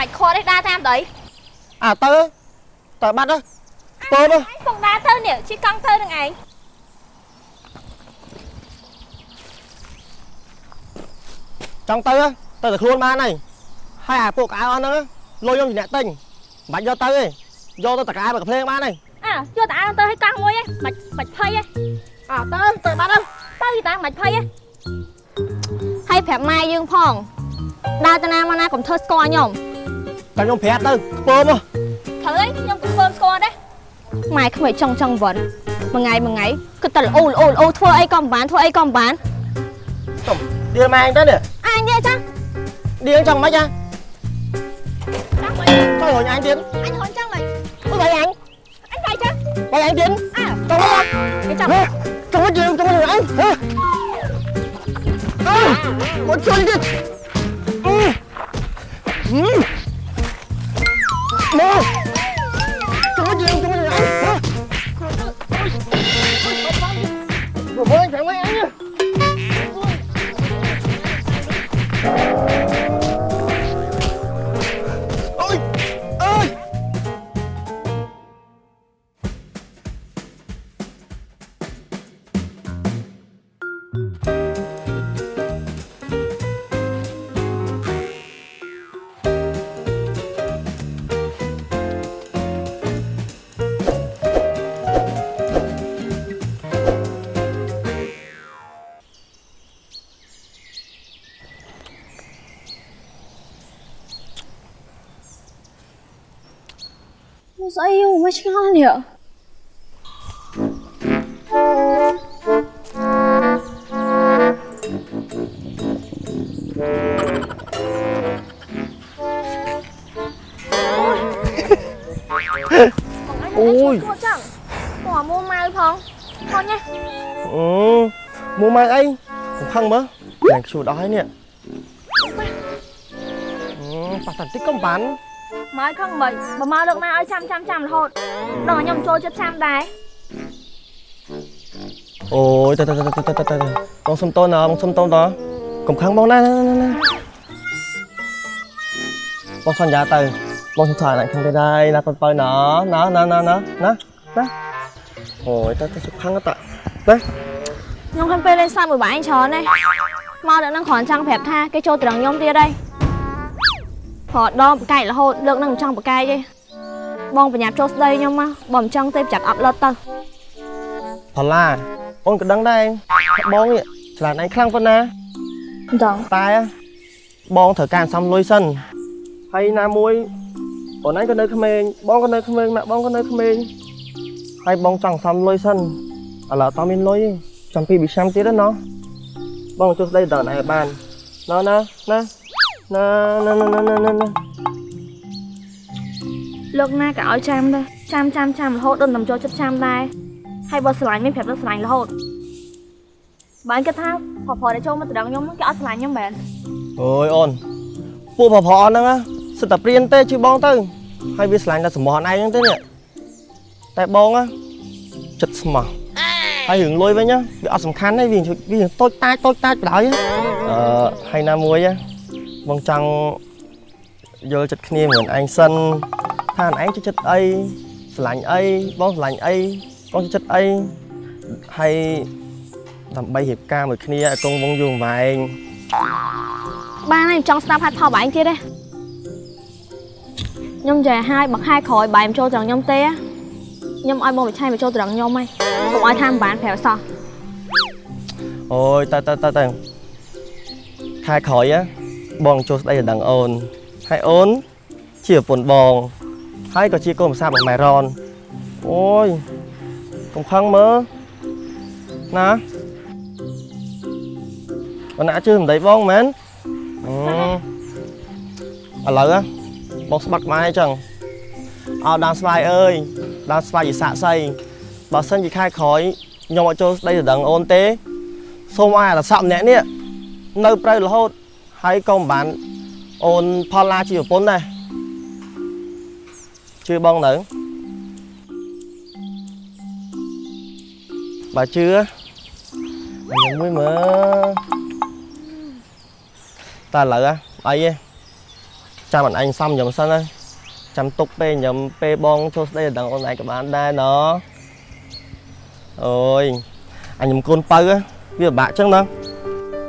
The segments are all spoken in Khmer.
មិនខត់ទេដើរតាមទៅអាទៅទៅបាត់ទៅពើទៅពងដើរទៅនេះជិះកង់ទៅនឹងឯងចង់ទៅទៅតែខ្លួនបានហើយហើយអាពួកកៅអស់ហ្នឹងលុយខ្ញុំជាអ្នកទិញមិនបាច់យកទៅទេយកទៅតកាមកភ្លេងបានហើយអើយកតាអាទៅឲ្យកង់មួយឯងមិនមិនភ័យឯងអើទៅទៅបាត់ទៅទៅតាមិនភ័យឯងហើយប្រាប់ម៉ែយើងផងដើរទៅណាមកណាកុំធ្វើស្គាល់ខ្ញុំ តែខ្ញុំប្រាប់ទៅខ្ពើមកត្រូវឯងខ្ញុំក៏ធ្វើស្គាល់ដែរម៉ែក្មេងចង់ចង់វត្តមួយថ្ងៃមួយថ្ងៃគិតតែល្អល្អល្អធ្វើអីក៏មិនបានធ្វើអីក៏មិនបានឌៀលម៉ែអញទៅនេះអញនិយាយចាឌៀលចង់មិនហ៎ចាំមិនទៅរញអញទៀតអញហន់ចឹងមិនទៅរញអញអញកាយចាទៅអញទៀតអើទៅមកគេចាំចូលយើងចូលយើងអញហ៎អើមកជួយទៀតអឺ Mơ Chúng có gì không? Chúng bố anh phải quay anh nhá sao yêu với con nhỉ? Ôi. Ủa mua mai không? Con nha. Ừ Mua mai ấy. Không mà, Nàng chú đói nè. Pasal công pan មកខឹងមិនបើមកលើកណាឲ្យចាំចាំចាំរហូតដល់ខ្ញុំចូលចិត្តចាំដែរអូយតើតើតើតើតើបងសុំតូនណាបងសុំតូនតើកុំខឹងបងណាណាបងសន្យាទៅបងសុំថាអ្នកខឹងទៅដែរណាកូនបើណាណាណាណាណាណាណាអូយតើតើសុខខឹងតើណាខ្ញុំខឹងពេលលេងសើចមួយបងឯងច្រើនទេមកដល់នឹងគ្រាន់ចង់ប្រាប់ថាគេចូលត្រង់ខ្ញុំទៀតហើយ ព្រោះដល់ប្រកែករហូតលើកនឹងមិនចង់ប្រកែកទេបងប្រញាប់ចូលស្ដីខ្ញុំមកបើមិនចង់ទេប្រចាំអត់លត់ទៅផល្លាអូនក៏ដឹងដែរបងនេះឆ្លាតឯងខ្លាំងប៉ុណ្ណាអញ្ចឹងតែបងត្រូវការសំលុយសិនហើយណាមួយអូនឯងក៏នៅក្មេងបងក៏នៅក្មេងម៉ាក់បងក៏នៅក្មេងហើយបងចង់សំលុយសិនឥឡូវតើមានលុយទេចាំពីពីឆ្នាំទៀតណាបងជួយស្ដីដល់ឯងបានណាណាណា ណាណាណាណាណាណាលើកណាក៏ឲ្យចាំដែរចាំចាំចាំរហូតដល់ខ្ញុំចូលចិត្តចាំដែរហើយបើស្រឡាញ់មានប្រាប់ដល់ស្រឡាញ់រហូតបើអញគិតថាប្រប្រដែលចូលមកត្រង់ខ្ញុំគេអត់ស្រឡាញ់ខ្ញុំមែនអូយអូនពួកប្រប្រហ្នឹងណាសិតតែព្រៀនទេជួយបងទៅហើយវាឆ្លាញ់តែសម្បត្តិឯងហ្នឹងទេនេះតែបងណាចិត្តស្មោះហើយរឿងលុយវិញណាវាអត់សំខាន់ទេវាវាតូចតាចតូចតាចបណ្ដោយអឺហើយណាមួយណា បងចង់យល់ចិត្តគ្នាមិនឯងសិនថាឯងចូលចិត្តអីស្រឡាញ់អីបងស្រឡាញ់អីបងចូលចិត្តអីហើយដើម្បីរៀបការមួយគ្នាឲ្យកងវងយូរអង្វែងបានហើយខ្ញុំចង់ស្ដាប់ហាត់ផលបែងទៀតទេខ្ញុំចេះហើយបើខែក្រោយបែងចូលត្រង់ខ្ញុំទេខ្ញុំឲ្យបងវិឆ័យមកចូលត្រង់ខ្ញុំហើយកុំឲ្យថាមិនបានប្រាប់សោះអូយតើតើតើតើខែក្រោយ á បងចូលស្ដីដល់ដឹងអូនហើយអូនជាប្រពន្ធបង ហើយក៏ជាកូនប្រសារបស់ម៉ែរ៉នអូយកុំខឹងមើលណាបងណាជឿមិនដីបងមែនអឺឥឡូវ á បងស្បាត់ក្បាលអញ្ចឹងអោដានស្វាយអើយដានស្វាយជាសាក់សីបើសិនជាខែក្រោយខ្ញុំអត់ចូលស្ដីដល់ដឹងអូនទេសូមឲ្យអាសក់ម្នាក់នេះនៅព្រៅរហូត ហើយក៏មិនបានអូនផលឡាជាប្រពន្ធដែរជឿបងទៅបើជឿខ្ញុំមួយមើលតើឥឡូវអីទេចចាំអត់ឯងសំខ្ញុំសិនណាចាំទុកពេលខ្ញុំពេលបងចូលស្ដីដល់អូនឯងក៏បានដែរណអូយអញខ្ញុំកូនបើវាពិបាកចឹងណា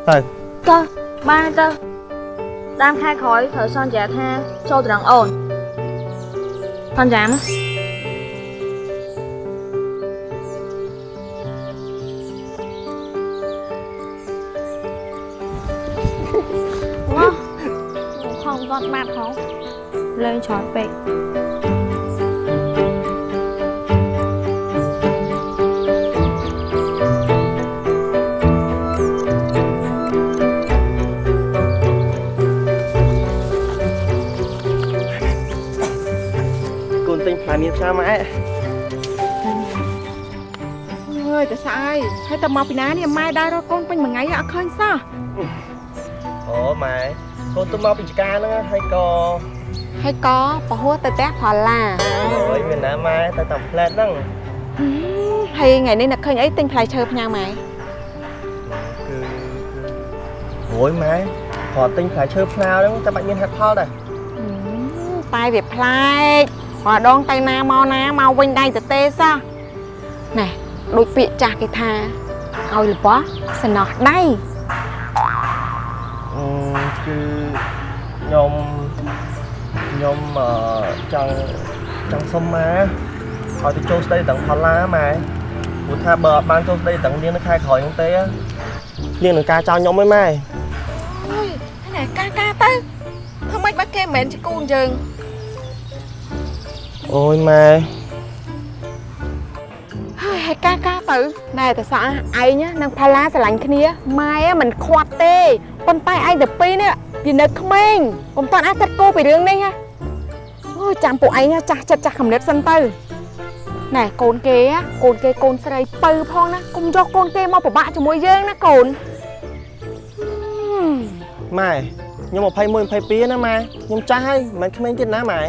ទៅតើ បានទៅតាមខែក្រោយត្រូវសន្យាថាចូលត្រង់អូនសន្យាមកវ៉ាខំគាត់បាត់ហងលេងច្រើនពេក មៀនផ្សាម៉ែអើយតែស្អើយហើយតើមកពីណានេះម៉ែដើររកកូនពេញមួយថ្ងៃអត់ឃើញសោះអូម៉ែកូនទៅមកពីចការហ្នឹងហើយក៏ហើយក៏ប្រហួសទៅផ្ទះផល្លាអូយមានណាម៉ែទៅតាមផ្លែតហ្នឹងហើយថ្ងៃនេះនឹកឃើញអីទិញផ្លែឈើផ្ញើម៉ែគឺគឺអូយម៉ែគាត់ទិញផ្លែឈើផ្លាវហ្នឹងតែបាច់មានហេតុផលដែរតែវាប្លែក ម្ដងទៅណាមកណាមកវិញដៃទៅទេសោះណែដូចពាក្យចាស់គេថាឲ្យរបស់សំណោះដៃអឺគឺខ្ញុំខ្ញុំអឺចង់ចង់សុំម៉ែឲ្យទៅចូលស្ដីទាំងផល្លាម៉ែព្រោះថាបើអត់បានចូលស្ដីទាំងនាងនៅខែក្រោយហ្នឹងទេនាងនឹងការចោលខ្ញុំឯម៉ែអើយណែកាកាទៅធ្វើម៉េចបើគេមិនមែនជាគូនយើង អូយម៉ែហើយហើយកាកាទៅណែតែសោះឯងនឹងផល្លាស្រឡាញ់គ្នាម៉ែមិនខ្វាត់ទេប៉ុន្តែឯងទៅពីរនេះវានៅក្មេងពុំតាន់អាចកាត់គោពីរឿងនេះណាអូយចាំពួកឯងចាស់ចិត្តចាស់កំណត់សិនទៅណែកូនគេកូនគេកូនស្រីពៅផងណាកុំយកកូនគេមកពិបាកជាមួយយើងណាកូនហឹមម៉ែខ្ញុំ21 22ណាម៉ែខ្ញុំចាស់ហើយមិនមែនក្មេងទៀតណាម៉ែ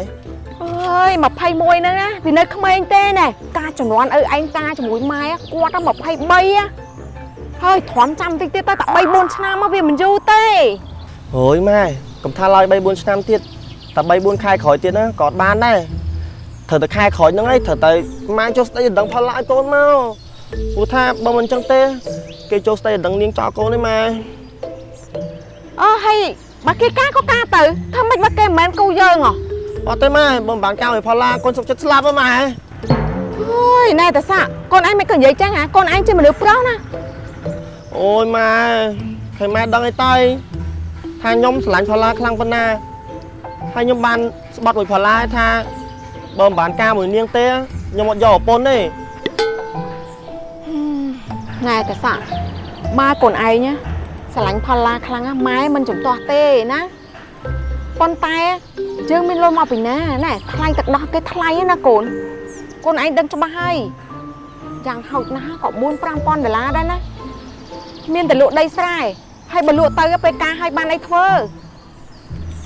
អើយ21ហ្នឹងណាវានៅក្មេងទេណែការចំនួនឪឯងតាជាមួយម៉ែគាត់ទៅ23ហើយទ្រាំចាំតិចទៀតទៅតែ3 4ឆ្នាំមកវាមិនយូរទេអូយម៉ែកុំថាឡើយ3 4ឆ្នាំទៀតតែ3 4ខែក្រោយទៀតណាក៏អត់បានដែរត្រូវតែខែក្រោយហ្នឹងឯងត្រូវតែម៉ែចូលស្ដីដណ្ដឹងផលឡាឲ្យកូនមកព្រោះថាបើមិនអញ្ចឹងទេគេចូលស្ដីដណ្ដឹងនាងចោលកូនទេម៉ែអើហើយបើគេការក៏ការទៅធ្វើម៉េចបើគេមិនមែនគូយើងហ៎ អត់ទេម៉ែបើមិនបានកៅឲ្យផលឡាកូនសុខចិត្តស្លាប់ហ៎ម៉ែអូយណែតាសាក់កូនឯងមិនក៏និយាយចឹងហ៎កូនឯងជាមនុស្សប្រុសណាអូយម៉ែឃើញម៉ែដឹងអីទៅថាខ្ញុំស្រឡាញ់ផលឡាខ្លាំងប៉ុណ្ណាហើយខ្ញុំបានស្បត់មួយផលឡាថាបើមិនបានការមួយនាងទេខ្ញុំអត់យកប្រពន្ធទេណែតាសាក់ម៉ែកូនឯងណាស្រឡាញ់ផល្លាខ្លាំងណាស់ម៉ែមិនចំទាស់ទេណា ប៉ុន្តែយើងមានលុយមកពីណាណែថ្លៃទឹកដោះគេថ្លៃណាកូនកូនឯងដឹងច្បាស់ហើយយ៉ាងហោចណាស់ក៏4 5000ដុល្លារដែរណាមានតែលក់ដីស្រែហើយបើលក់ទៅពេលការឲ្យបានអីធ្វើ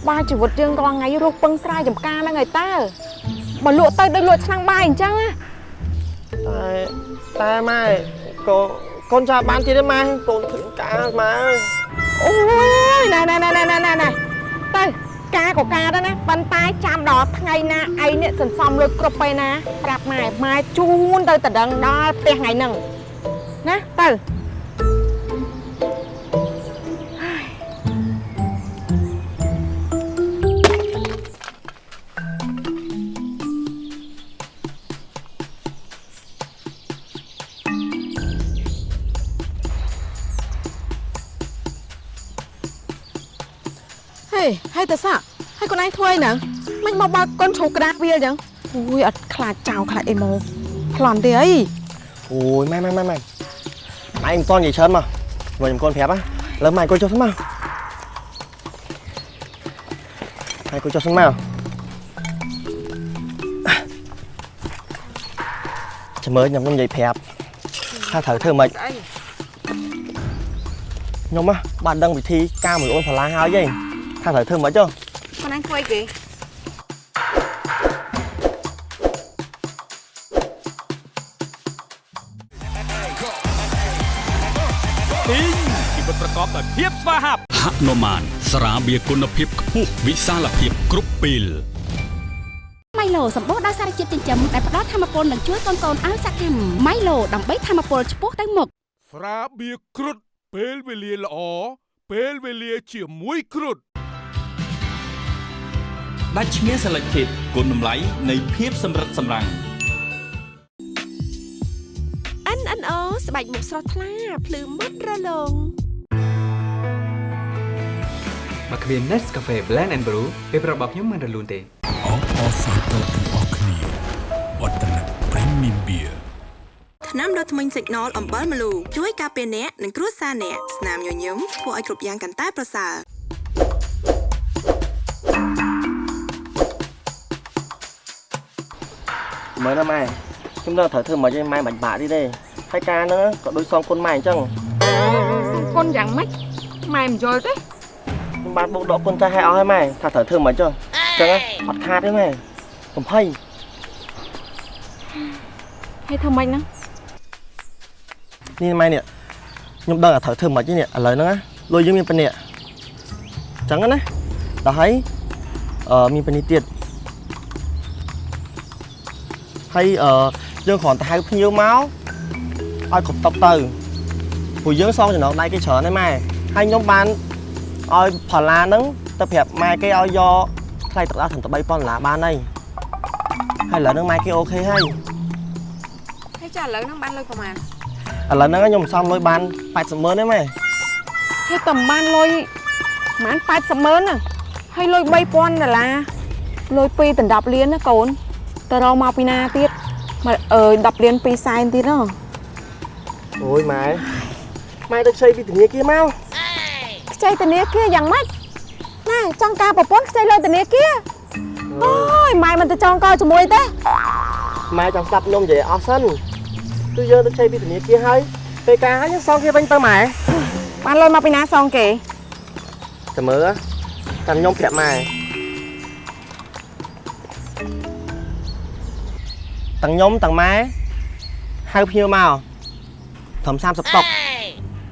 បាទជីវិតយើងរាល់ថ្ងៃរស់ពឹងស្រែចំការហ្នឹងហើយតើបើលក់ទៅដូចលក់ឆ្នាំងបាយអញ្ចឹងណាតែតែម៉ែកូនកូនចាបានទៀតទេម៉ែកូនឃើញការម៉ែអើយអូយណែណែណែណែណែណែណែទៅ ការក៏ការដែរណាប៉ុន្តែចាំដល់ថ្ងៃណាឯងនេះសន្សំលុយគ្រប់ពេលណាប្រាប់ម៉ែម៉ែជូនទៅតដឹងដល់ផ្ទះថ្ងៃហ្នឹងណាទៅ ហេហើយតើសាហើយកូនឯងធ្វើអីហ្នឹងមិនមកបើកកូនជ្រូកក្តារវាអញ្ចឹងអូយអត់ខ្លាចចោលខ្លាចអីមកប្លន់ទេអីអូយម៉ែម៉ែម៉ែម៉ែម៉ែមិនតន់និយាយច្រើនមកមកខ្ញុំកូនប្រាប់ណាលើម៉ែកូនចុះសិនមកម៉ែកូនចុះសិនមកចាំមើលខ្ញុំខ្ញុំនិយាយប្រាប់ថាត្រូវធ្វើម៉េចអីខ្ញុំហ៎បានដឹងវិធីការមួយអូនផល្លាហើយឯង ថាត្រូវធ្វើម៉េចចុះកូនឯងធ្វើអីគេទីងជីវិតប្រកបដោយភាពស្វាហាប់ហនុមានស្រាបៀរគុណភាពខ្ពស់វិសាលភាពគ្រប់ពេលម៉ៃឡូសម្បូរដោយសារជាតិចិញ្ចឹមដែលផ្ដល់ធម៌ពលនិងជួយកូនៗឲ្យសកម្មម៉ៃឡូដើម្បីធម៌ពលឆ្ពោះទៅមុខស្រាបៀរគ្រុតពេលវេលាល្អពេលវេលាជាមួយគ្រុត ដាច់ឈ្មោះ Selected គុណតម្លៃនៃភាពសម្រិតសម្រាំង NNO ស្បែកមុខស្រស់ថ្លាភ្លឺមុតរលោងមកគ្មាន Nescafe Blend and Brew ពេលប្រាប់របស់ខ្ញុំមិនរលូនទេអបអរសាទរទាំងអស់គ្នាវឌ្ឍនៈ Premium Beer ថ្នាំដុសធ្មេញ Signal អំបិលម្លូជួយការពារអ្នកនិងគ្រួសារអ្នកស្នាមញញឹមធ្វើឲ្យគ្រប់យ៉ាងកាន់តែប្រសើរ មើលណាម៉ែខ្ញុំដល់ត្រូវធ្វើមិនឲ្យម៉ែបាច់បាក់ទៀតទេហើយការហ្នឹងក៏ដូចសងគុណម៉ែអញ្ចឹងគុណយ៉ាងម៉េចម៉ែមិនយល់ទេខ្ញុំបានបូកដកគុណចាស់ឲ្យអស់ហើយម៉ែថាត្រូវធ្វើមិនអញ្ចឹងអញ្ចឹងអត់ខាតទេម៉ែកំភៃហើយធ្វើម៉េចហ្នឹងនេះម៉ែនេះខ្ញុំដឹងថាត្រូវធ្វើមិនទេនេះឥឡូវហ្នឹងណាលុយយើងមានប៉ុណ្នេះអញ្ចឹងណាដល់ហើយអឺមានប៉ុណ្នេះទៀត ហើយអឺយើងគ្រាន់តែហៅភ្ញៀវមកឲ្យគ្រប់តបទៅព្រោះយើងសងចំណងដៃគេច្រើនហើយម៉ែហើយខ្ញុំបានឲ្យផល្លាហ្នឹងទៅប្រាប់ម៉ែគេឲ្យយកថ្លៃទឹកដោះត្រឹមតែ3000ដុល្លារបានហើយហើយឥឡូវហ្នឹងម៉ែគេអូខេហើយហើយចាឥឡូវហ្នឹងបានលុយប្រហែលឥឡូវហ្នឹងខ្ញុំសំលុយបាន80ម៉ឺនទេម៉ែហើយតែមិនបានលុយប្រហែល80ម៉ឺនណាហើយលុយ3000ដុល្លារលុយ2ដណ្ដប់លានណាកូន តើរកមកពីណាទៀតមកអើយ10លាន2សែនទៀតហ៎អូយម៉ែម៉ែទៅខ្ចីពីធនាគារមកខ្ចីធនាគារយ៉ាងម៉េចណែចង់ការប្រពន្ធខ្ចីលុយធនាគារអូយម៉ែមិនទៅចងកជាមួយទេម៉ែចង់ស្ដាប់ខ្ញុំនិយាយអស់សិនគឺយើងទៅខ្ចីពីធនាគារហើយពេលការហើយយើងសងគេវិញទៅម៉ែបានលុយមកពីណាសងគេតែមើលតែខ្ញុំប្រាប់ម៉ែ ទាំងខ្ញុំទាំងម៉ែហៅភ្ញៀវមកត្រឹម30តុក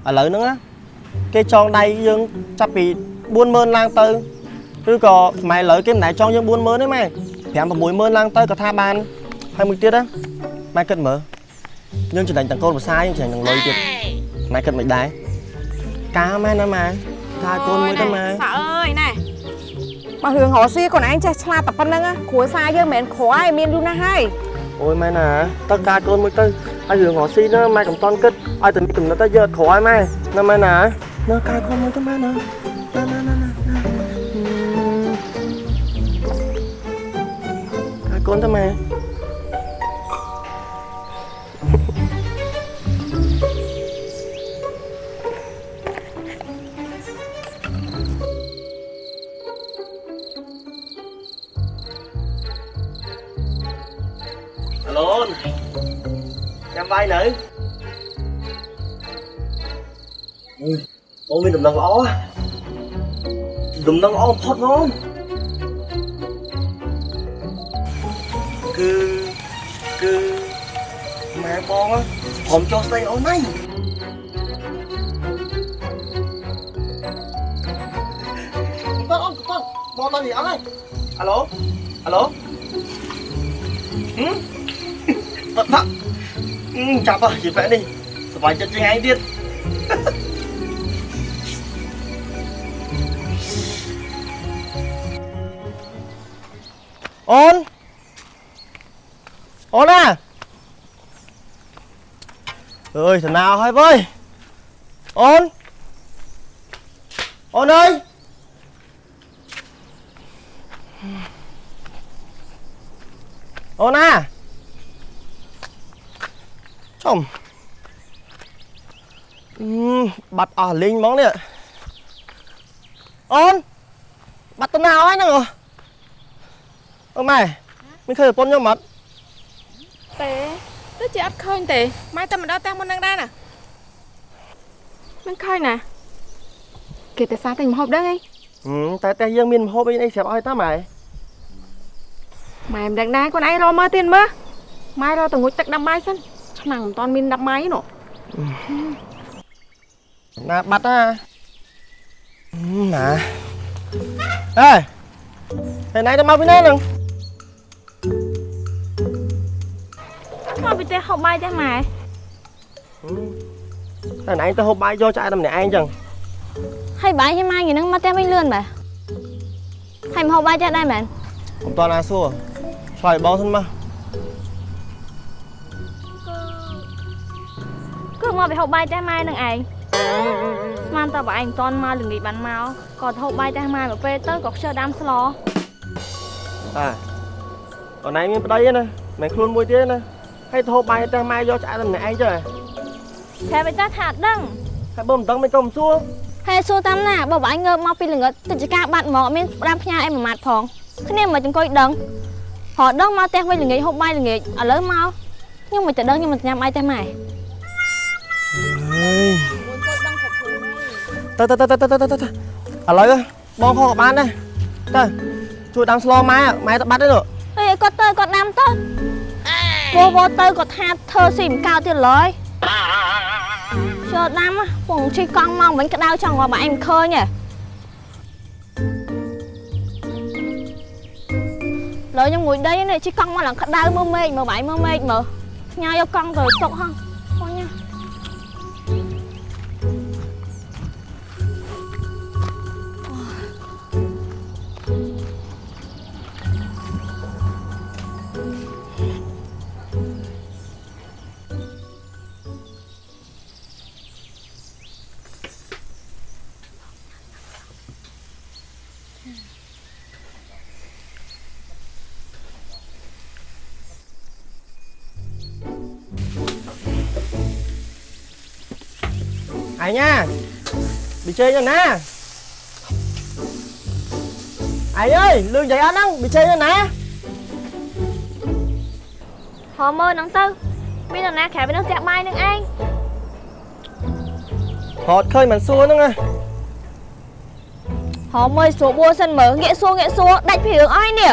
ឥឡូវហ្នឹងណាគេចងដៃយើងចាប់ពី40000ឡើងទៅឬក៏ម៉ែឥឡូវគេមិនដែលចងយើង40000ទេម៉ែ5 60000ឡើងទៅក៏ថាបានហើយមួយទៀតណាម៉ែគិតមើលយើងចំណេញទាំងកូនប្រសាយើងចំណេញទាំងលុយទៀតម៉ែគិតមិនដែរការម៉ែណាម៉ែថាកូនមួយទៅម៉ែសាអើយណែបើរឿងរកស៊ីខ្លួនឯងចេះឆ្លាតតែប៉ុណ្្នឹងណាគ្រួសារយើងមិនមែនក្រឯងមានយូរណាស់ហើយ អូយម៉ែណាតើការកូនមួយទៅហើយរឿងរកស៊ីណាម៉ែកំតន់គិតឲ្យតែមានកំណត់ទៅយកក្រោយម៉ែណាម៉ែណាណាការកូនមួយទៅម៉ែណាណាណាណាណាការកូនទៅម៉ែ អាឡូនចាំបាយនៅអើយអូនមានដំណឹងល្អហ៎ដំណឹងល្អបំផុតហ្មងគឺគឺម៉ែបងហ៎ព្រមចូលស្ដីអូនហើយបងអូនបងបងតើនេះអត់ហើយអាឡូអាឡូហឹម តតចាប់ហ៎ជាបែបនេះសប្បាយចិត្តជាងឯងទៀតអូនអូនណាអើយតាណាហើយវើយអូនអូនអើយអូនណា ចំអឺបាត់អស់លេងហ្មងនេះអូនបាត់ទៅណាហើយហ្នឹងអូម៉ែមានឃើញប្រពន្ធខ្ញុំអត់ទេទៅជាអត់ឃើញទេម៉ែតែមិនដល់តាមមុននឹងដែរណាមិនឃើញណាគេតែសារតែមហូបដឹងអីហឹមតែតែយើងមានម្ហូបអីអីស្រាប់ឲ្យតាម៉ែម៉ែមិនដឹងដែរខ្លួនឯងរកមើលទៀតមើលម៉ែរកទៅងុចទឹកដាំបាយសិន ឆ្នាំងមិនតាន់មានដាំបាយទេនោះណាបាត់ណាហឹមណាអេហើយណៃទៅមកពីណាហ្នឹងមកពីទេហូបបាយទេម៉ែតែណៃទៅហូបបាយយកចាយតែម្នាក់ឯងចឹងហើយបាយឲ្យម៉ែយ៉ាងហ្នឹងមកទេវិញលឿនបែហើយមកហូបបាយចេះដែរមែនកុំតណាសួរឆ្លើយបងសិនមក មកពីហូបបាយចេះម៉ែនឹងឯងស្មានតើបើឯងមិនតន់មកល្ងាចបានមកក៏ទៅហូបបាយចេះម៉ែមកពេលទៅក៏ខ្ជិលដាំស្លតាអូនឯងមានប្តីទេណាមិនខ្លួនមួយទៀតទេណាហើយទៅហូបបាយតែម៉ែយកចាយតែម្នាក់ឯងចឹងហ៎តែវិញតាថាអត់ដឹងហើយបើមិនដឹងមិនក៏មិនសួរហើយសួរតាមណាបើបងឯងងើបមកពីល្ងឹតទឹកចកាបាត់មកអត់មានផ្ដាំផ្ញើអីមួយម៉ាត់ផងគ្នាមិនអង្គុយដឹងរត់ដឹងមកផ្ទះវិញល្ងាចហូបបាយល្ងាចឥឡូវមកខ្ញុំមិនទៅដឹងខ្ញុំមិនញ៉ាំបាយទេម៉ែ ទៅទៅទៅទៅទៅទៅទៅឥឡូវបងខកក៏បានដែរទៅជួយដាំស្លម៉ែម៉ែទៅបាត់ទេនោះអីគាត់ទៅគាត់ដាំទៅវោវោទៅគាត់ថាធ្វើស៊ីមិនកៅទៀតឡើយចូលដាំពងជិះកង់មកវិញក្តៅចង់មកបងឯងមិនឃើញទេឡើយខ្ញុំងួយដីនេះជិះកង់មកឡើងក្តៅមើលមេឃមើលបងឯងមើលមេឃមើលផ្ញើយកកង់ទៅទុកហ ណាប៊ីចេងណាឯងអើយលឿនចៃអត់ហ្នឹងប៊ីចេងណាហមមើលហ្នឹងទៅមាននរណាក្រៅពីនឹងផ្ទះបាយនឹងឯងហត់ឃើញមិនសួរហ្នឹងណាហមមើលស្រួលបួសិនមើលងាកសួរងាកសួរដាច់ពីរឿងអស់នេះ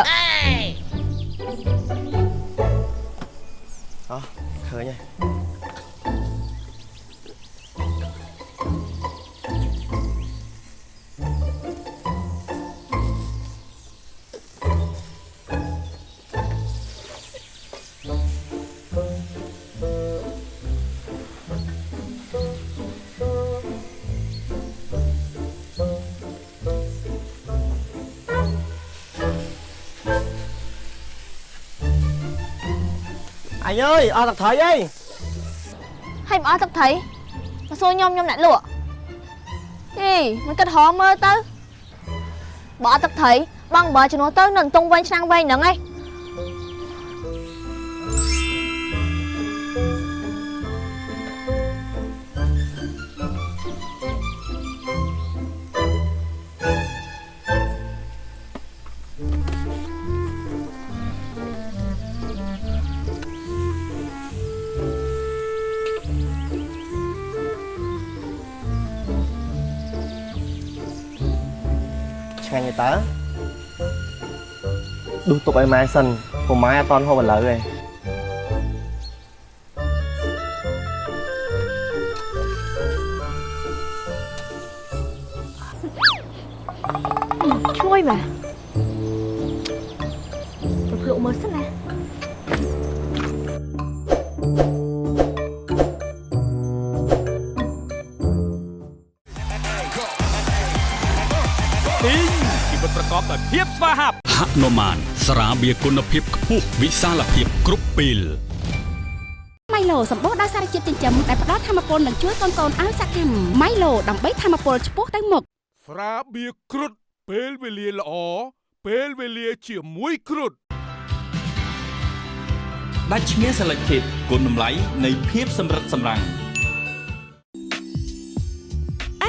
អញអើយអស់ទឹកត្រីអីហើយមិនអស់ទឹកត្រីមកសួរខ្ញុំខ្ញុំអ្នកលក់អីមិនគិតហមមើលទៅបើអត់ទឹកត្រីបងបើជំនួសទៅនៅតុងវិញឆ្នាំងវិញហ្នឹងឯង តើដួសទុកឲ្យម៉ែសិនព្រោះម៉ែអត់តន់ហូបឥឡូវទេឈ្បៀរគុណភាពខ្ពស់វិសាលភាពគ្រប់ពេលម៉ៃឡូសម្បូរដោយសារជាតិចិញ្ចឹមដែលផ្ដល់ធម៌ពលនិងជួយកូនៗឲ្យសកម្មម៉ៃឡូដើម្បីធម៌ពលឆ្ពោះទៅមុខស្រាបៀរគ្រុតពេលវេលាល្អពេលវេលាជាមួយគ្រុតដាច់ឈ្មោះ Selected គុណតម្លៃនៃភាពសម្រិតសម្រាំង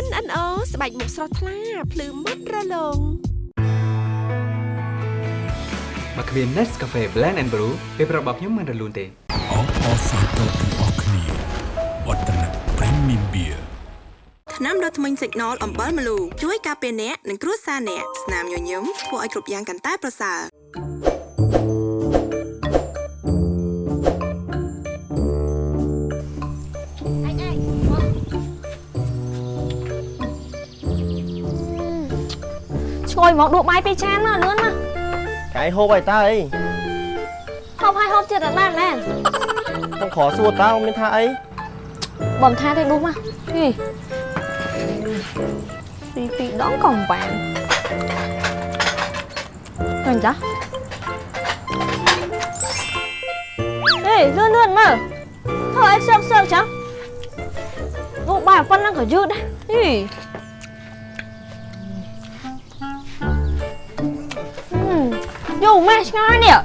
NNO ស្បែកមុខស្រស់ថ្លាភ្លឺមុតរលោង មកគ្មាន Nescafe Blend and Brew ពេលប្រាប់របស់ខ្ញុំមិនរលូនទេអបអរសាទរទាំងអស់គ្នាវឌ្ឍនៈ Premium Beer ថ្នាំដុសធ្មេញ Signal អំបិលម្លូជួយការពារអ្នកនិងគ្រួសារអ្នកស្នាមញញឹមធ្វើឲ្យគ្រប់យ៉ាងកាន់តែប្រសើរឯងឯងឈ្ងុយយមកដួសបាយពីចានមកលឿនមក cái hộp này ta ấy ហូបហើយហូបទៀតអត់បានមែន không khó xua tao nên tha ấy បំថាទេដួសមកហីពីពីដងក៏មិនបានឃើញចាហេលឿនលឿនមើលធ្វើអី យូរម៉េះឆ្ងល់នេះ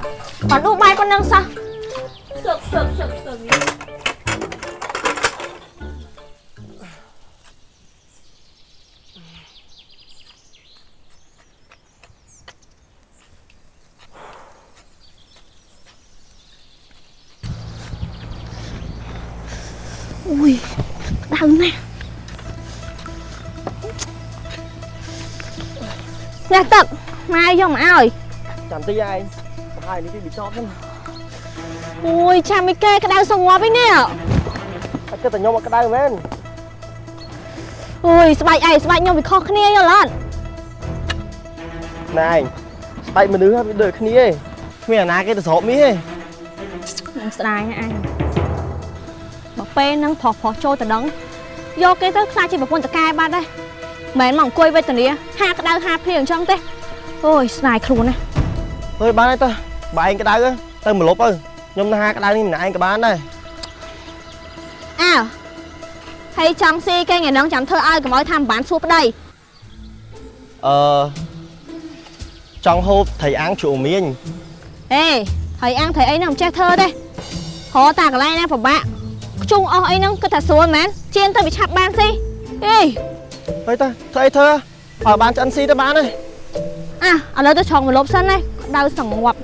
បើដួសបាយប៉ុណ្ណឹងសោះសើកសើកសើកសើក Ui, đau nè Nè tập, mai vô mà ơi chẳng tí ai hai đi bị chót lắm Ui, cha mấy kê cái đau sông ngọt với nè anh cứ tao nhôm cái đai lên Ui, sao bài ai, sao bài nhau bị khó khăn vô lên này tay mà đứa bị đợi khní ấy mày là cái tao sọp mí ấy នឹងស្ដាយណាអញបើពេលហ្នឹងផុសផុសចូលទៅដឹងយកគេទៅខ្លាចជាប្រពន្ធតកែបាត់ដែរមិនមែនមកអង្គុយវេទនាហាក្តៅហាភ្លៀងអញ្ចឹងទេអូយស្ដាយខ្លួនណា thôi bán ấy tao bà anh cái đai á tao mà lốp ơi nhôm nó hai cái đai đi mình anh cái bán đây អើហើយចង់ស៊ីគេថ្ងៃហ្នឹងចាំធ្វើឲ្យកុំឲ្យថាមិនបានសួរប្តី ờ trong hộp thầy ăn chủ miên អេហើយអាំងថៃអីហ្នឹងមិនចេះធ្វើទេហៅតាកន្លែងណាពិបាកខ្ជុងអស់អីហ្នឹងគិតថាស្រួលមែនជៀនទៅវាឆាប់បានស៊ីអេ thôi ta thôi thơ ở bán cho ăn xi tao bán đây អ่ะឥឡូវទៅឆងមកលប់សិនណា ក្តៅសង្ងប់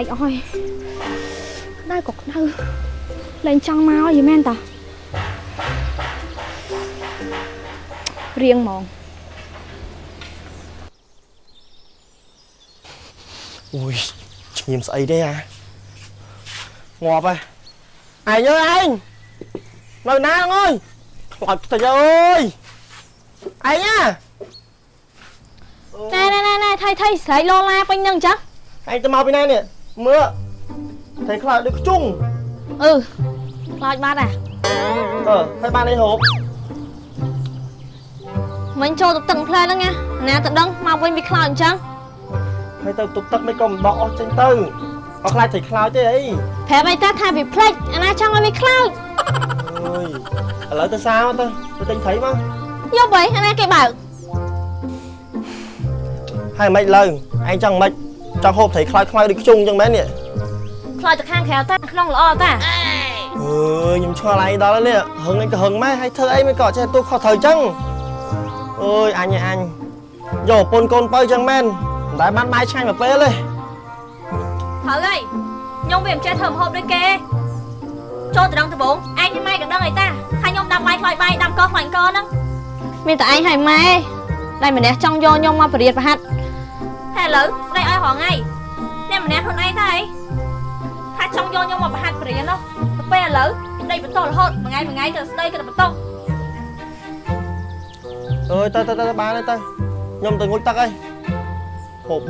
ក្តៅស្បែកអស់ហើយក្តៅក៏ក្តៅលែងចង់មកយីមែនតារៀងហ្មង ui nhìn sậy đây à ngọt à ai ơi anh lời na ông ơi ngọt thầy ơi ai nhá ណែណែណែណែថៃថៃស្រែកលោឡាពេញហ្នឹងអញ្ចឹង anh tao mau bên này nè mưa thầy khlại được chung អឺខ្លោចបាត់អា ờ hai ban đây hộp មិញចូលទៅទឹកផ្លែហ្នឹងណាណាទៅដឹងមកវិញវាខ្លោចអញ្ចឹង hai tao tục tắc mấy con đỏ trên tư có khai thầy khlại thế ấy ប្រាប់អីតាថាវាផ្លេចអាណាចង់ឲ្យវាខ្លោច ôi ở lấy tao sao tao tao tính thấy mà យកបីអាណាគេបើក hai mày lời anh chẳng mày trong hộp thầy khlại khlại được chung chẳng mấy nè ខ្លោចទៅខាងក្រៅតាក្នុងល្អតា ừ nhưng cho lại đó nè hứng anh có hứng mấy hay thơ ấy mới có cho tôi khó thời chăng ôi anh ơi anh dồ pôn côn bơi chẳng men đại ban mai chanh mà bê lên ត្រូវហើយខ្ញុំវាមិនចេះធ្វើម្ហូបដូចគេចូលទៅដឹងដំបងឯងម៉ែក៏ដឹងអីតាថាខ្ញុំដាំបាយខ្លោចបាយដាំកខ្លាញ់កហ្នឹងមានតែឯងហើយម៉ែតែម្នាក់ចង់យកខ្ញុំមកបរិយាប្រហាត់ ហើយឥឡូវស្ដីឲ្យរងថ្ងៃអ្នកម្នាក់ខ្លួនឯងទៅអីថាចង់យកខ្ញុំមកប្រហាត់បរិយានោះទៅពេលឥឡូវស្ដីបន្តរហូតមួយថ្ងៃមួយថ្ងៃទៅស្ដីក៏ទៅបន្ត ơi tao tao tao bán đây tao nhom từ ngôi tắc ấy hộp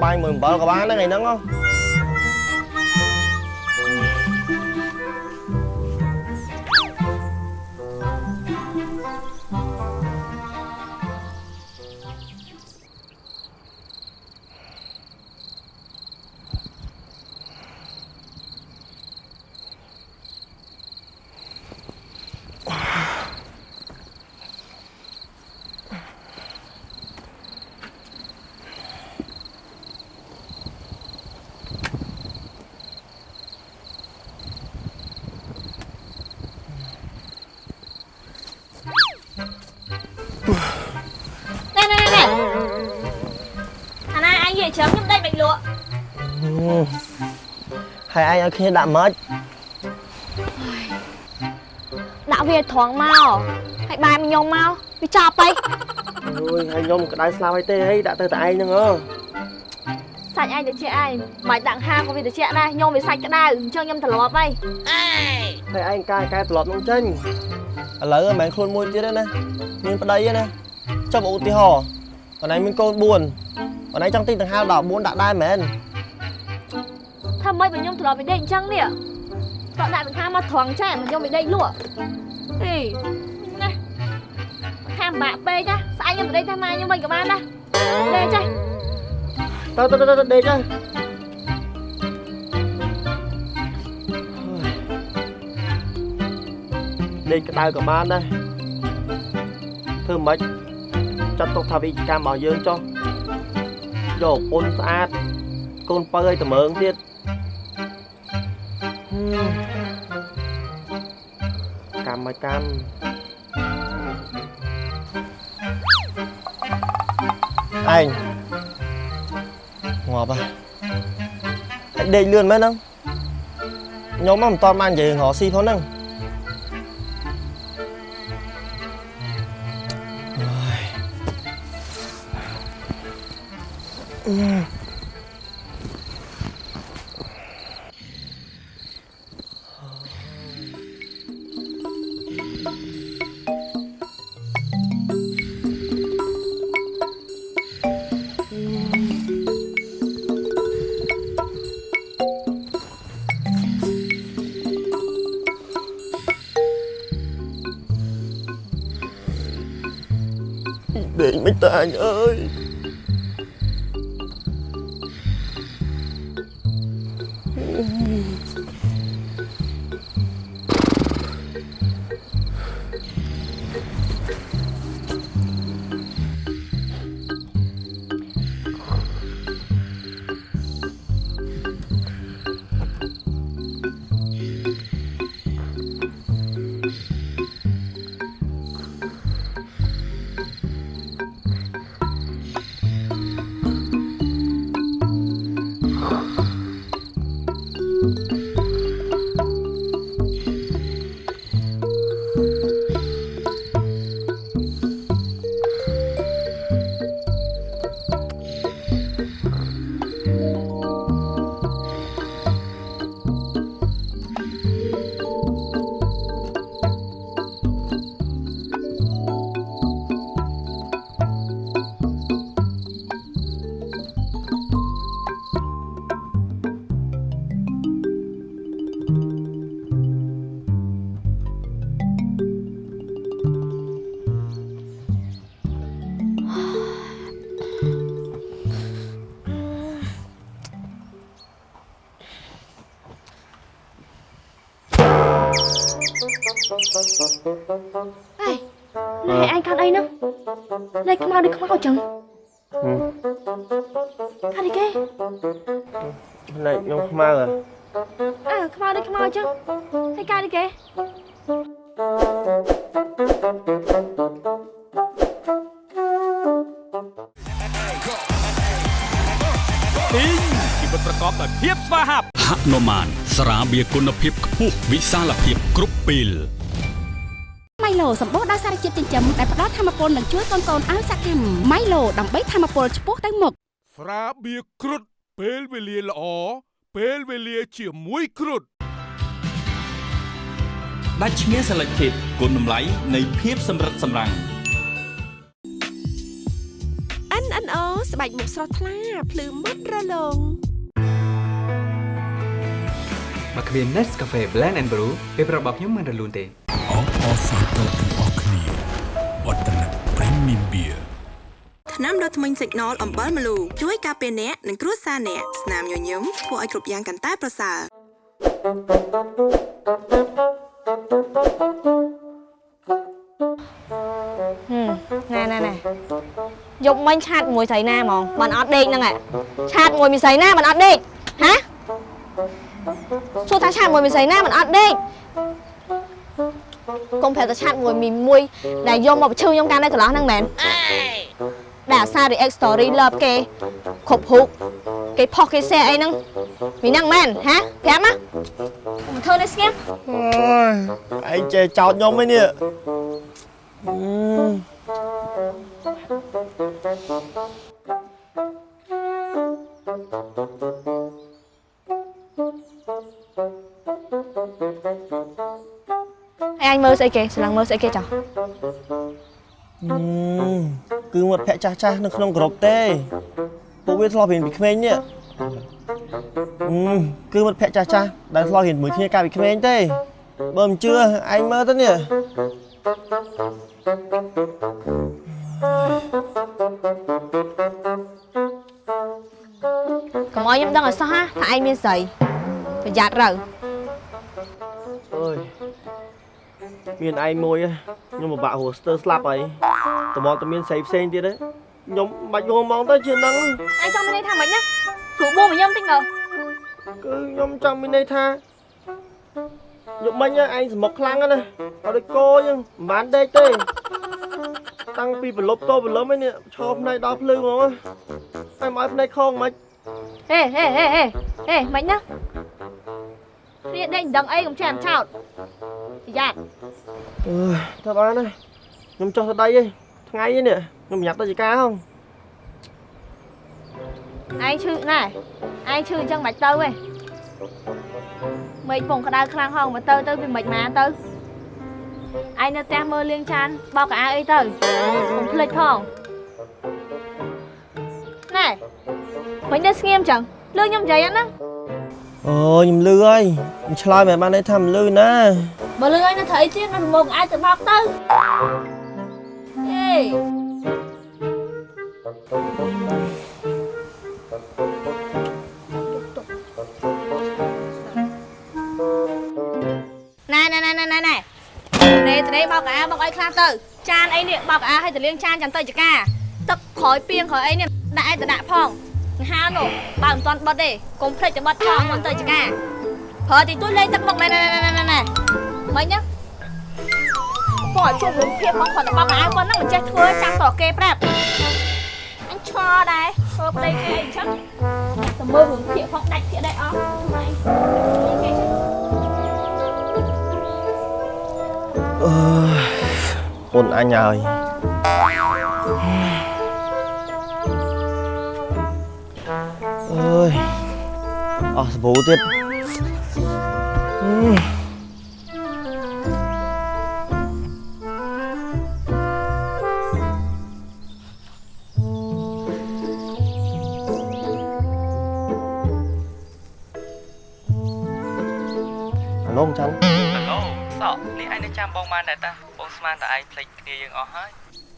bay mười bờ có bán đấy ngày nắng không លក់ហើយឯងឲ្យគ្នាដាក់ម៉េចដាក់វាត្រង់មកហើយបែរមកខ្ញុំមកវាចប់ហីអូយហើយខ្ញុំក្តៅស្លាប់ហើយទេហីដាក់ទៅតែឯងហ្នឹងអើសាច់ឯងទៅជាឯងមិនដាក់ហាក៏វាទៅជាដែរខ្ញុំវាសាច់ក្តៅអញ្ចឹងខ្ញុំត្រឡប់ហីហើយឯងកាយកែត្រឡប់នឹងចេញឥឡូវមិនមែនខ្លួនមួយទៀតទេណាមានប្តីទេណាចុះឧទាហរណ៍បងឯងមានកូន4 បងឯងចង់ទិញដង្ហើ14ដាក់ដែរមែនថាម៉េចបើខ្ញុំត្រឡប់ពីដេកអញ្ចឹងនេះតោះដាក់ដង្ហើមមកត្រង់ចេះខ្ញុំពីដេកលក់អីណាខាំបាក់ពេកណាស្អែកខ្ញុំទៅដេកតែម៉ែខ្ញុំវិញក៏បានដែរដេកចេះទៅទៅទៅទៅដេកទៅដេកក្តៅក៏បានដែរធ្វើមិនចាត់ទុកថាវិជ្ជាកម្មរបស់យើងចុះ យកពុនស្អាតកូនបើឲ្យត្មើងទៀតហឹមកម្មមកកម្មឯងងាប់ហ่ะហើយដេកលឿនមែនហ្នឹងខ្ញុំមកមិនតន់បាននិយាយរកស៊ីផងហ្នឹង Đây không mau đi không mau chừng Ừ. Ăn đi kê Này nhóm không mang à À không mau đi không mau chứ Hay ca đi kê ពីងជីវិតប្រកបដោយភាពស្វាហាប់ហនុមានស្រាបៀរគុណភាពខ្ពស់វិសាលភាពគ្រប់ពេលម៉ៃឡូសម្បូរដោយសារ ជាតិចិញ្ចឹមដែលផ្ដល់ធម៌ពលនិងជួយកូនៗឲ្យសកម្មម៉ៃឡូដើម្បីធម៌ពលឆ្ពោះទៅមុខស្រាបៀរគ្រុតពេលវេលាល្អពេលវេលាជាមួយគ្រុតដាច់ឈ្មោះ Selected គុណតម្លៃនៃភាពសម្រិតសម្រាំង NNO ស្បែកមុខស្រស់ថ្លាភ្លឺមុតរលោងមកគ្មាន Nescafe Blend and Brew ពេលប្រាប់របស់ខ្ញុំមិនរលូនទេអបអរសាទរទាំងអស់ គ្នាវឌ្ឍនៈ Premium Beer ថ្នាំដុសធ្មេញ Signal អំបិលម្លូជួយការពារអ្នកនិងគ្រួសារអ្នកស្នាមញញឹមធ្វើឲ្យគ្រប់យ៉ាងកាន់តែប្រសើរណែណែណែយប់មិញឆាតមួយស្រីណាហ្មងបានអត់ដេកហ្នឹងឯងឆាតមួយមានស្រីណាបានអត់ដេកហាសួរថាឆាតមួយមានស្រីណាបានអត់ដេក កុំប្រាប់តែឆាតមួយមីមួយដែលយកមកបញ្ឈឺខ្ញុំកាលនៅកន្លោះហ្នឹងមែនដែលអាសារ react story love គេគ្រប់ហុកហគេផុសគេសេអីហ្នឹងមីហ្នឹងមែនហាប្រាប់ណាមិនធ្វើនេះស្ងៀមអូយឯងចេះចោតខ្ញុំឯនេះអឺ ឯងមើលស្អីគេស្លាំងមើលស្អីគេចោះអឺគឺមាត់ភ័ក្រចាស់ចាស់ៗនៅក្នុងក្រុមទេពួកវាធ្លាប់រៀនពីក្មេងនេះអឺគឺមាត់ភ័ក្រចាស់ចាស់ៗដែលធ្លាប់រៀនជាមួយគ្នាកាលពីក្មេងទេបើមិនជឿឯងមើលទៅនេះកុំឲ្យខ្ញុំដឹងឲ្យសោះណាថាឯងមានស្រីប្រយ័ត្នរើអើយ មានឯងមួយហ៎ខ្ញុំពិបាករស់ស្ទើរស្លាប់ហើយតមកតែមានស្រីផ្សេងទៀតហ៎ខ្ញុំមិនបាច់ងងមកទៅជានឹងឯងចង់មានន័យថាម៉េចណាគ្រូបួមកខ្ញុំតិចមើលគឺខ្ញុំចង់មានន័យថាយកមិញហ៎ឯងសមុកខ្លាំងណាស់ណាអត់ដូចគោអញ្ចឹងមិនបានដេកទេតាំងពីប្រលប់តប្រលឹមឯនេះឈរផ្នែកដល់ភ្លឺហ្មងហ៎ហើយមកឲ្យផ្នែកខងមិនហេហេហេហេហេម៉េចណារៀនដេញដឹងអីកុំចាំចោតប្រយ័ត្ន អើយធ្វើបានណាខ្ញុំចុះទៅដីឯងថ្ងៃឯនេះខ្ញុំញ៉ាប់ទៅចការហងឯងឈឺណែឯងឈឺអញ្ចឹងមិនទៅទេមេឃពងក្តៅខ្លាំងហងមកទៅទៅវាមិនមកទៅឯងនៅផ្ទះមើលលៀងចានបោកកៅអៅអីទៅកុំភ្លេចផងណែមិនទៅស្ងៀមចឹងលឺខ្ញុំនិយាយអត់ណាអូខ្ញុំលឺហើយខ្ញុំឆ្លើយមិនបានន័យថាមិនលឺណា បើលឺឲ្យនៅត្រូវអីទៀតនៅមកអាចទៅបោកទៅអេណែណែណែណែណែណែនេះទៅនេះបោកកៅអៅបោកឲ្យខ្លះទៅ ចានអីនេះបោកកៅអៅឲ្យទៅលាងចានចាំទៅចកាទឹកក្រោយពីងក្រោយអីនេះដាក់ឲ្យទៅដាក់ផងហានោះបើមិនទាន់បិទទេកុំភ្លេចទៅបិទផងមុនទៅចកាប្រើទីទួយលេងទឹកមកណែណែណែណែណែ មិញណាបងឲ្យជួបរឿងភាពផងគាត់ទៅបោកកៅអៅប៉ុណ្ណឹងមិនចេះធ្វើចាំតគេប្រាប់អញឆ្ងល់ដែរធ្វើប្តីគេអីចឹងទៅមើលរឿងភាពផងដាច់ភាពដែរអស់ម៉េចគេចឹងអើយអូនអញហើយអើយអស់សាប៊ូទៀតអឺអា សក់នេះឯងនៅចាំបងបានដែរតាបងស្មានតែឯងភ្លេចគ្នាយើងអស់ហើយ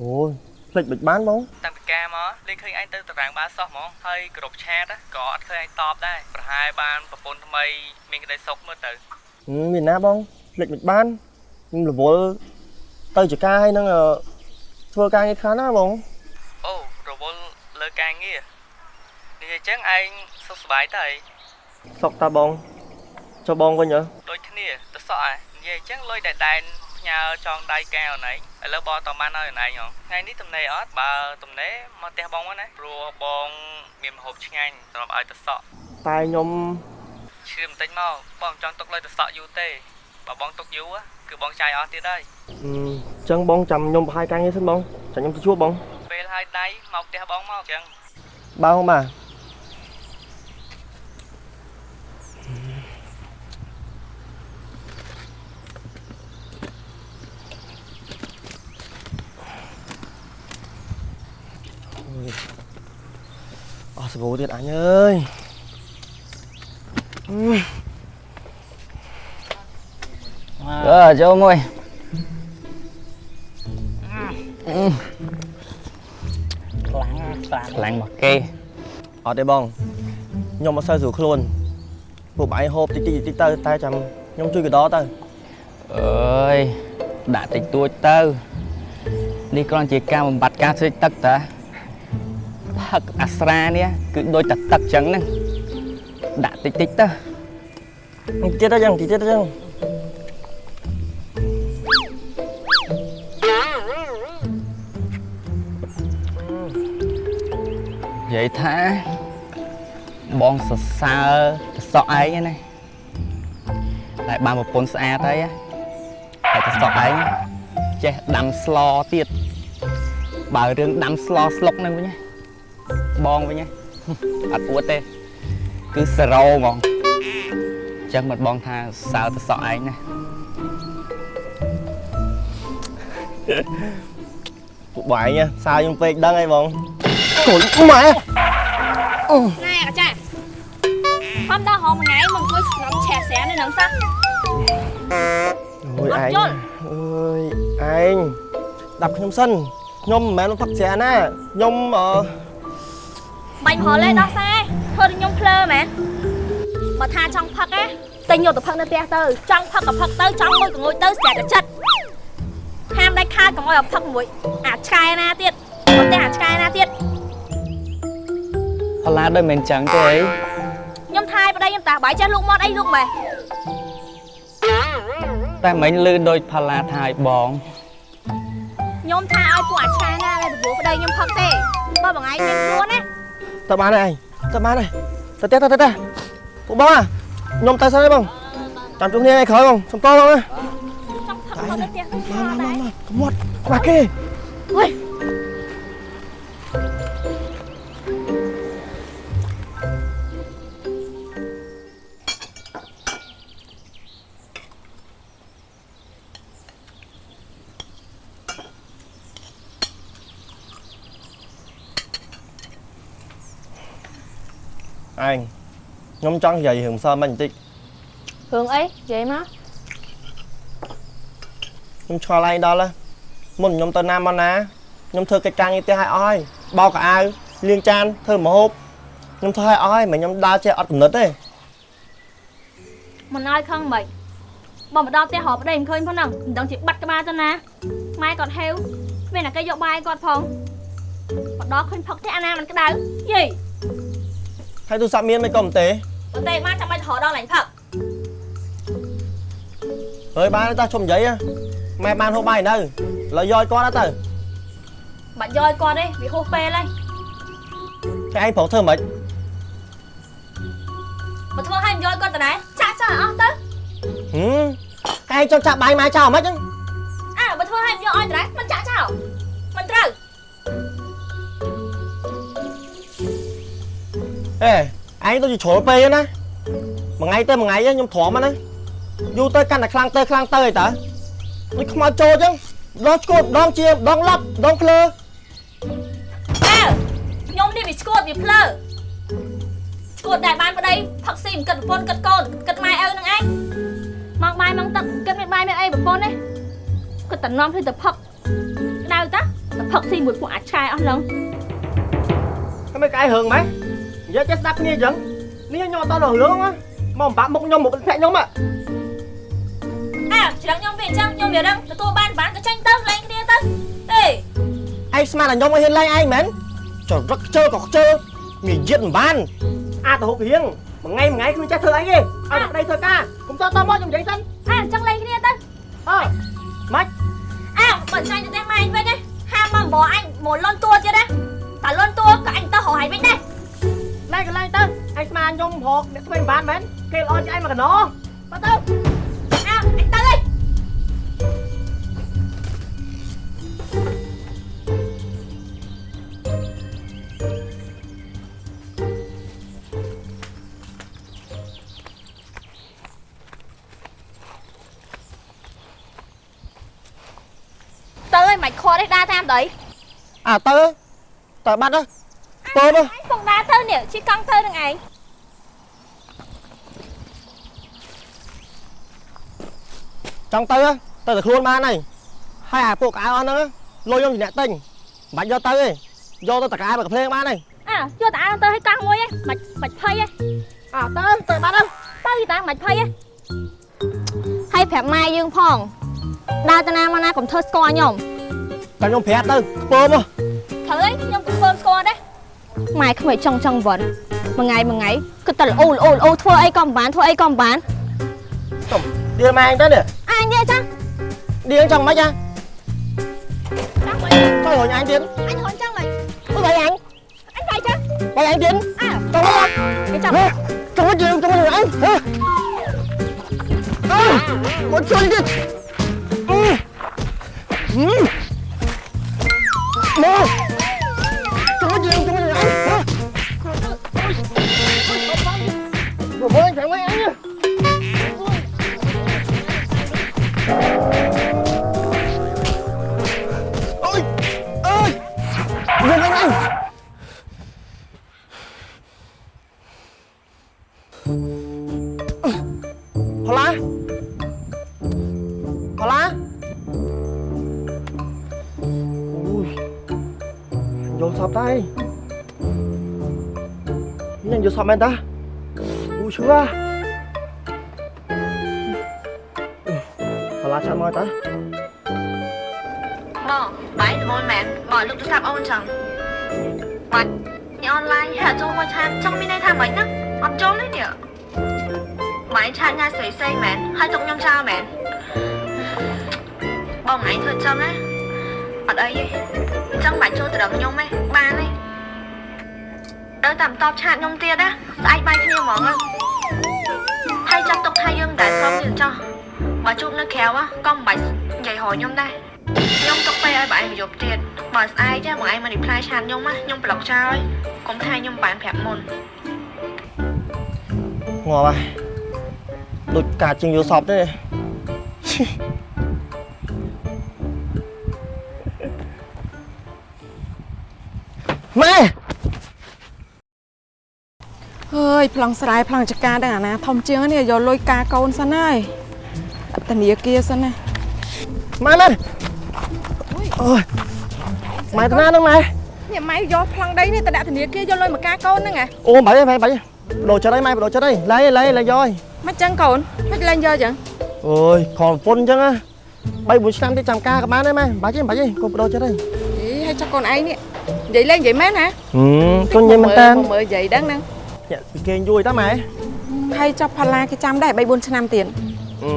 អូយភ្លេចមិនបានបងតាំងពីការមកលេងឃើញឯងទៅតារាងបាសោះហ្មងហើយគ្រប់ឆាតក៏អត់ឃើញឯងតបដែរប្រហែលបានប្រពន្ធថ្មីមានក្តីសុខមើលទៅហឹមមានណាបងភ្លេចមិនបានខ្ញុំរវល់ទៅចការហើយនឹងអឺធ្វើការងារខ្លាំងណាបងអូរវល់លើការងារនិយាយចឹងឯងសុខសប្បាយទៅអីសុកតាបងចុះបងវិញហ៎ដូចគ្នាទៅសក់ឯង និយាយចឹងលុយដែលដែនផ្ញើចងដៃកែអូនឯងឥឡូវបងតបានឲ្យអូនឯងហ៎ថ្ងៃនេះទំនេរអត់បើទំនេរមកផ្ទះបងមកណាព្រោះបងមានម្ហូបឆ្ងាញ់សម្រាប់ឲ្យទៅសក់តែខ្ញុំឈឺបន្តិចមកបងចង់ទុកលុយទៅសក់យូរទេបើបងទុកយូរគឺបងចាយអស់ទៀតហើយអឺចឹងបងចាំខ្ញុំប្រហែលការងារសិនបងចាំខ្ញុំទៅជួបបងពេលហើយដៃមកផ្ទះបងមកចឹងបងបាទ អស់សាប៊ូទៀតអញអើយអឺអឺចូលមួយខ្លាំងខ្លាំងមកគេអត់ទេបងខ្ញុំអត់សូវស្រួលខ្លួនពួកបងឯងហូបតិចតិចតិចទៅតែចាំខ្ញុំជួយកដោទៅអើយដាក់តិចតួចទៅនេះគ្រាន់ជាការបំបត្តិការស្រេកទឹកតា ផឹកអាស្រានេះគឺដូចតែទឹកចឹងហ្នឹងដាក់តិចតិចទៅតិចទៀតទៅចឹងតិចទៀតទៅចឹងនិយាយថាបងសរសើរតសក់ឯងហ្នឹងណាតែបានប្រពន្ធស្អាតហើយណាតែតសក់ឯងចេះដាំស្លទៀតបើរឿងដាំស្លស្លុកហ្នឹងវិញណា បងវិញណាអត់អួតទេ គឺសេរ៉ូហ្មងអញ្ចឹងមិនបងថាសើតសក់ឯងណាពួកបងឯងសើខ្ញុំពេកដឹងហើយបងកូនម៉ែណែកាចាខំដល់ហងមួយថ្ងៃមកអង្គុយស្ងំឆែស្រានេះនឹងសោះអូយអត់ឯងយល់អើយឯងដាប់ខ្ញុំសិនខ្ញុំមិនមែនផឹកស្រាណាខ្ញុំអឺ បាញ់ហល់ទេដោះសាយធ្វើឲ្យខ្ញុំភ្លើមែនបើថាចង់ផឹកណាតែញយកទៅផឹកនៅផ្ទះទៅចង់ផឹកក៏ផឹកទៅចង់ងុយក៏ងុយទៅស្រាក៏ចិត្តហាមដាច់ខាតកុំឲ្យផឹកមួយអាឆ្កែណាទៀតបើតែអាឆ្កែណាទៀតផល្លាដូចមិនអញ្ចឹងទេអីខ្ញុំថាយប្តីខ្ញុំតាបាយចេះលូកមាត់អីលូកម៉េះតែមិញលឺដូចផល្លាថាឲ្យបងខ្ញុំថាឲ្យពួកអាឆ្កែណាដែលប្រពោះប្តីខ្ញុំផឹកទេបើបងឯងមានខ្លួនណា ទៅបានហើយឯងទៅបានហើយទៅទេទៅទេទៅពួកបងអាខ្ញុំទៅសិនហើយបងចាំជួបគ្នាថ្ងៃក្រោយបងសុំតបងណាចង់ផឹកមកនៅផ្ទះទៅឆ្លដែរក្មាត់ក្បាស់គេហុយ ឯងខ្ញុំចង់និយាយរឿងសើមិញបន្តិចរឿងអីនិយាយមកខ្ញុំឆ្ងល់ឯងដល់ហើយមុនខ្ញុំទៅណាមកណាខ្ញុំធ្វើកិច្ចការងារផ្ទះឲ្យអស់ហើយបោកកៅអៅលាងចានធ្វើម្ហូបខ្ញុំធ្វើឲ្យអស់ហើយមិនខ្ញុំដើរចេះអត់កំណត់ទេមិនឲ្យខឹងមិនបើមកដល់ផ្ទះរកប្តីមិនឃើញផងហ្នឹងមិនដឹងជាបាត់ក្បាលទៅណាម៉ែគាត់ហេវមានតែគេយកបាយគាត់ផងមកដល់ឃើញផឹកទេអាណាមិនក្តៅយី ហើយទូរស័ព្ទមានមិនក៏មិនទេបើទេមកចាំបាច់រកដល់ឡាញ់ផឹកហើយបានទេតាជុំនិយាយហ៎ម៉ែបានហូបបាយនៅឥឡូវយកឲ្យគាត់ទៅបាច់យកឲ្យគាត់ទេវាហួសពេលហើយតែឯងប្រងធ្វើមិនបើធ្វើឲ្យមិនយកឲ្យគាត់ទៅដែរចាក់ចោលឲ្យអស់ទៅហឹមឯងចង់ចាក់បាយម៉ែចោលមិនហ្នឹងអើបើធ្វើឲ្យមិនយកឲ្យទៅដែរមិនចាក់ចោលមិនត្រូវ អេឯងទៅជាជ្រុលពេកហ្នឹងណាមួយថ្ងៃទៅមួយថ្ងៃខ្ញុំទ្រាំហ្នឹងណាយូរទៅកាន់តែខ្លាំងទៅខ្លាំងទៅអីតើដូចខ្មោចចូលអញ្ចឹងដងឈួតម្ដងជាម្ដងឡប់ម្ដងភ្លើអើខ្ញុំនេះវាឈួតវាភ្លើឈួតតែបានប្តីផឹកស៊ីមិនគិតប្រពន្ធគិតកូនគិតម៉ែឪនឹងឯងមកបាយមកទឹកគិតមានបាយមានអីប្រពន្ធទេគិតតែនាំគ្នាទៅផឹកក្តៅតាទៅផឹកស៊ីមួយពួកអាចឆ្កែអស់ហ្នឹងហើយមិនកាយរឿងម៉េច និយាយចេះស្ដាប់គ្នាអញ្ចឹងនេះខ្ញុំអត់តដល់រឿងណាមកបាក់មុខខ្ញុំមកផ្ទះខ្ញុំហ៎អើច្រឹងខ្ញុំវាអញ្ចឹងខ្ញុំវារឹងទទួលបានបានក៏ចាញ់ទៅលេងគ្នាទៅទេឯងស្មានតែខ្ញុំឲ្យហ៊ានឡើងឯងមែនចរឹកខ្ជិលក៏ខ្ជិលងាយយិតមិនបានអាចទៅហូបរៀងមួយថ្ងៃមួយថ្ងៃគ្មានចេះធ្វើអីទេឲ្យតែប្តីធ្វើការកុំតតមកខ្ញុំនិយាយសិនអើអញ្ចឹងលេងគ្នាទៅអើម៉េចអើបើចាញ់ទៅតែម៉ែអញវិញណាហាមមកបងអញមកលន់តួទៀតណាតែលន់តួក៏អញទៅរកហើយវិញដែរឡែ កន្លែងទៅឯងស្មានខ្ញុំរកអ្នកធ្វើមិនបានមែនគេល្អជាងឯងមកកណោបើទៅអើអញទៅហើយទៅហើយមិនខត់ទេដើរតាមទៅអើទៅទៅបាត់ទៅ ពើទៅអញពងដើរទៅនេះជិះកង់ទៅនឹងឯងចង់ទៅទៅតែខ្លួនបានហើយហើយអាពួកកៅអស់ហ្នឹងលុយខ្ញុំជាអ្នកទិញមិនបាច់យកទៅទេយកទៅតកែមកកំភ្លេងបានហើយអើយកតាទៅឲ្យកង់មួយឯងមិនមិនភ័យឯងអើទៅទៅបាត់ទៅទៅយីតាមិនភ័យឯងហើយប្រាប់ម៉ែយើងផងដើរទៅណាមកណាកុំធ្វើស្គាល់ខ្ញុំតែខ្ញុំប្រាប់ទៅខ្ពើមកត្រូវហើយខ្ញុំក៏ធ្វើស្គាល់ដែរ ម៉ែក្មេងចង់ចង់វត្តមួយថ្ងៃមួយថ្ងៃគិតតែល្អល្អល្អធ្វើអីក៏មិនបានធ្វើអីក៏មិនបានទុំឌៀលម៉ែអញទៅនេះអញនិយាយចាឌៀលចង់មិនហ៎ចាំមិនទៅរញអញទៀតអញហន់ចឹងមិនអីអញអញបាយចាបាយអញទៀតចង់មកគេចាប់ចង់មកជើងចង់មកអញហ៎អើមកជួយទៀតអឺ Nhanh vô sọp em ta Ui chưa Hoa lá chạm môi ta បងបាយល្មនមែនបងលោកទូរស័ព្ទអូនចឹងបាច់ញ៉ាំអនឡាញហាក់ចូលមកឆាតចង់មានន័យថាម៉េចណាអត់ចូលទេនេះបាយឆាតញ៉ាំស្រីស្រីមែនហើយទុកខ្ញុំចោលមែនបងឯងធ្វើចឹងណាអត់អីទេអញ្ចឹងបាច់ចូលត្រឹមខ្ញុំទេបានទេ ដល់តាមតបឆាតខ្ញុំទៀតណាស្អែកបាយគ្នាហ្មងណាហើយចាំទុកថាយើងតែស្រុំទៀតចោះបើជួបនៅក្រៅកុំបាច់និយាយរកខ្ញុំដែរខ្ញុំទុកពេលឲ្យបងឯងមកយប់ទៀតបើស្អែកចាបងឯងមក reply ឆាតខ្ញុំណាខ្ញុំប្លុកចោលហើយកុំថាខ្ញុំបានប្រាប់មុនងាប់ហើយដូចកាជាងយល់សពទេម៉ែ អើយប្លង់ស្រែប្លង់ចកាដឹងអាណាធំជាងនេះយកលុយការកូនសិនហើយដាក់ធនាគារសិនណាម៉ែម៉ែអូយម៉ែទៅណាហ្នឹងម៉ែនេះម៉ែយកប្លង់ដីនេះទៅដាក់ធនាគារយកលុយមកការកូនហ្នឹងហ៎អូបាយហើយបាយបដូរចិត្តហើយម៉ែបដូរចិត្តហើយឡៃឡៃឡៃយកហើយមិនចឹងកូនមិនលែងយកចឹងអូយខលប្រពន្ធអញ្ចឹងណា3 4ឆ្នាំទៀតចាំការក៏បានដែរម៉ែបាច់ទេបាច់ទេកុំបដូរចិត្តហើយអីហើយចុះកូនឯងនេះនិយាយលេងនិយាយមែនហ៎ហឹមជន់និយាយមែនតាមើលនិយាយដឹងហ្នឹង ញាក់ពីគេងយូរតាម៉ែហើយចុះផល្លាគេចាំដែរ3 4ឆ្នាំទៀតអឺ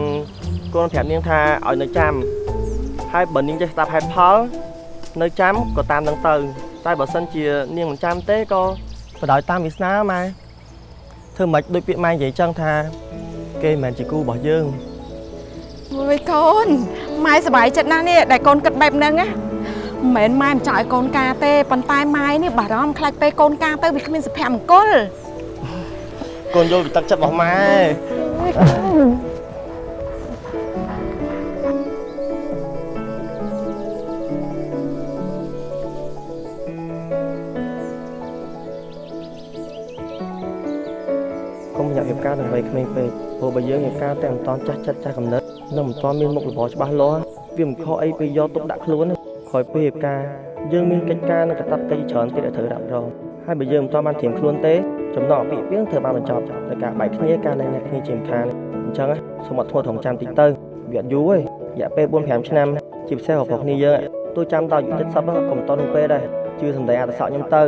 កូនប្រាប់នាងថាឲ្យនៅចាំហើយបើនាងចេះស្ដាប់ហេតុផលនៅចាំក៏តាមនឹងទៅ តែបើសិនជានាងមិនចាំទេក៏បដ ாய் តាមវាសនាម៉ែធ្វើមិនដូចពាក្យម៉ែនិយាយចឹងថា គេមិនមែនជាគូរបស់យើងអូយកូនម៉ែសប្បាយចិត្តណាស់នេះដែលកូនគិតបែបហ្នឹងណាមិនមែនម៉ែមិនចង់ឲ្យកូនការទេប៉ុន្តែម៉ែនេះបារម្ភខ្លាចពេលកូនការទៅវាគ្មានសុភមង្គល កូនយល់ពីទឹកចិត្តរបស់ម៉ែកុំញាក់រៀបការនឹងវ័យក្មេងពេកព្រោះបើយើងរៀបការតែមិនតាន់ចាស់ចិត្តចាស់កំណត់នឹងមិនតាន់មានមុខរបរច្បាស់លាស់វាមិនខុសអីពេលយកទុកដាក់ខ្លួនទេក្រោយពេលរៀបការយើងមានកិច្ចការនិងកាតព្វកិច្ចច្រើនទៀតដែលត្រូវរ៉ាប់រង ហើយបើយើងមិនតាន់បានត្រៀមខ្លួនទេចំណងអពាហ៍ពិពាហ៍ត្រូវបានបញ្ចប់ដោយការបែកគ្នាការលែងអ្នកគ្នាជាមិនខានអញ្ចឹងណាសូមអត់ធ្មត់ថងចាំតិចទៅវាអត់យូរទេរយៈពេល4 5ឆ្នាំជាពិសេសរបស់គ្នាយើងទោះចាំដល់អាយុ70កុំតន់នោះពេលដែរជឿសំដីអត្តសក់ខ្ញុំទៅ